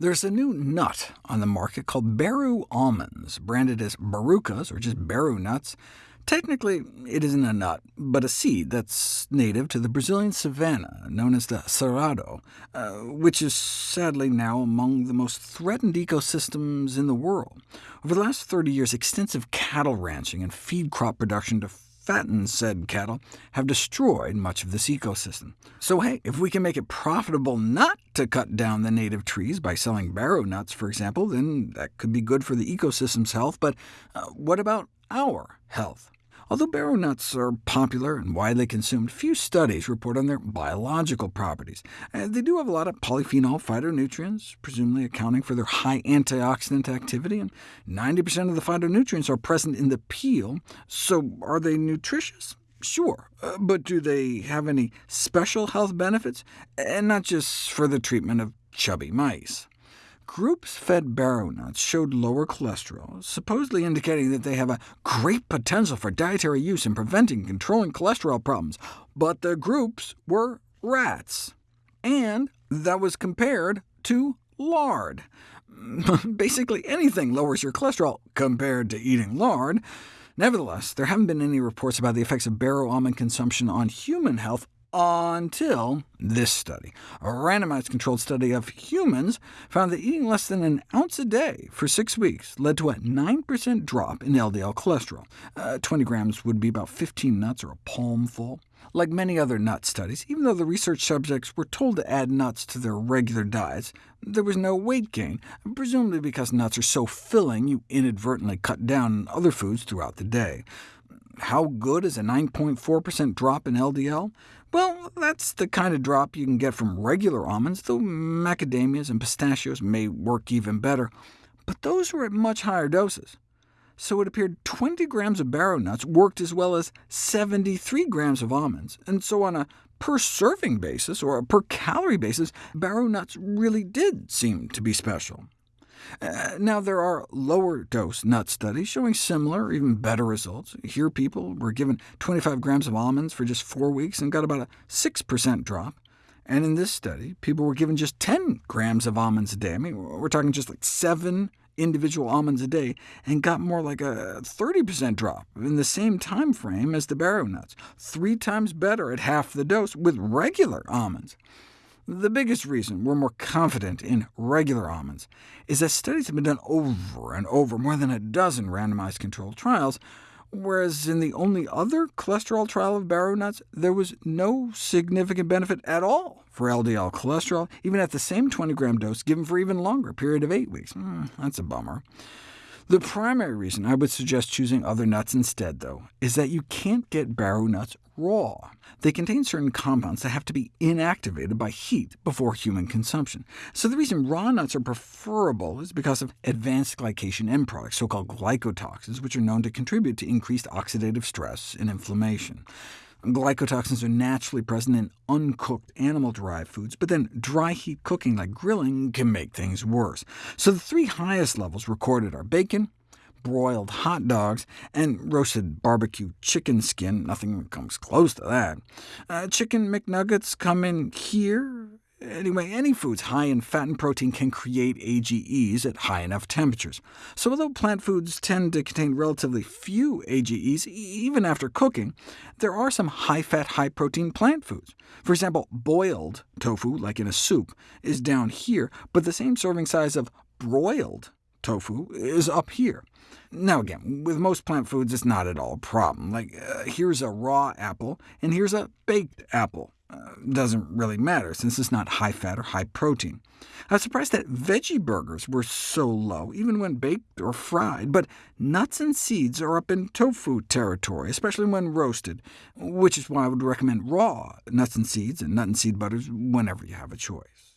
There's a new nut on the market called Baru almonds, branded as Barukas, or just Baru nuts. Technically, it isn't a nut, but a seed that's native to the Brazilian savanna, known as the cerrado, uh, which is sadly now among the most threatened ecosystems in the world. Over the last 30 years, extensive cattle ranching and feed crop production to fatten said cattle have destroyed much of this ecosystem. So hey, if we can make it profitable not to cut down the native trees by selling Baru nuts, for example, then that could be good for the ecosystem's health, but uh, what about our health? Although Baru nuts are popular and widely consumed, few studies report on their biological properties. Uh, they do have a lot of polyphenol phytonutrients, presumably accounting for their high antioxidant activity, and 90% of the phytonutrients are present in the peel, so are they nutritious? Sure, uh, but do they have any special health benefits, and not just for the treatment of chubby mice? Groups fed Baru nuts showed lower cholesterol, supposedly indicating that they have a great potential for dietary use in preventing and controlling cholesterol problems, but the groups were rats. And that was compared to lard. Basically anything lowers your cholesterol compared to eating lard. Nevertheless, there haven't been any reports about the effects of Baru almond consumption on human health until this study. A randomized controlled study of humans found that eating less than an ounce a day for six weeks led to a 9% drop in LDL cholesterol. Uh, 20 grams would be about 15 nuts or a palmful. Like many other nut studies, even though the research subjects were told to add nuts to their regular diets, there was no weight gain, presumably because nuts are so filling you inadvertently cut down on other foods throughout the day. How good is a 9.4% drop in LDL? Well, that's the kind of drop you can get from regular almonds, though macadamias and pistachios may work even better. But those were at much higher doses. So it appeared 20 grams of Baru nuts worked as well as 73 grams of almonds, and so on a per-serving basis, or a per-calorie basis, Baru nuts really did seem to be special. Uh, now, there are lower-dose nut studies showing similar, even better results. Here people were given 25 grams of almonds for just four weeks and got about a 6% drop. And in this study, people were given just 10 grams of almonds a day. I mean, we're talking just like seven individual almonds a day, and got more like a 30% drop in the same time frame as the Baru nuts, three times better at half the dose with regular almonds. The biggest reason we're more confident in regular almonds is that studies have been done over and over, more than a dozen randomized controlled trials, whereas in the only other cholesterol trial of Baru nuts, there was no significant benefit at all for LDL cholesterol, even at the same 20-gram dose given for even longer period of eight weeks. Mm, that's a bummer. The primary reason I would suggest choosing other nuts instead, though, is that you can't get Baru nuts raw. They contain certain compounds that have to be inactivated by heat before human consumption. So the reason raw nuts are preferable is because of advanced glycation end products, so-called glycotoxins, which are known to contribute to increased oxidative stress and inflammation. Glycotoxins are naturally present in uncooked animal-derived foods, but then dry heat cooking like grilling can make things worse. So the three highest levels recorded are bacon, broiled hot dogs, and roasted barbecue chicken skin. Nothing comes close to that. Uh, chicken McNuggets come in here, Anyway, any foods high in fat and protein can create AGEs at high enough temperatures. So although plant foods tend to contain relatively few AGEs, even after cooking, there are some high-fat, high-protein plant foods. For example, boiled tofu, like in a soup, is down here, but the same serving size of broiled tofu is up here. Now again, with most plant foods, it's not at all a problem. Like, uh, here's a raw apple, and here's a baked apple. Doesn't really matter, since it's not high-fat or high-protein. I was surprised that veggie burgers were so low, even when baked or fried, but nuts and seeds are up in tofu territory, especially when roasted, which is why I would recommend raw nuts and seeds and nut and seed butters whenever you have a choice.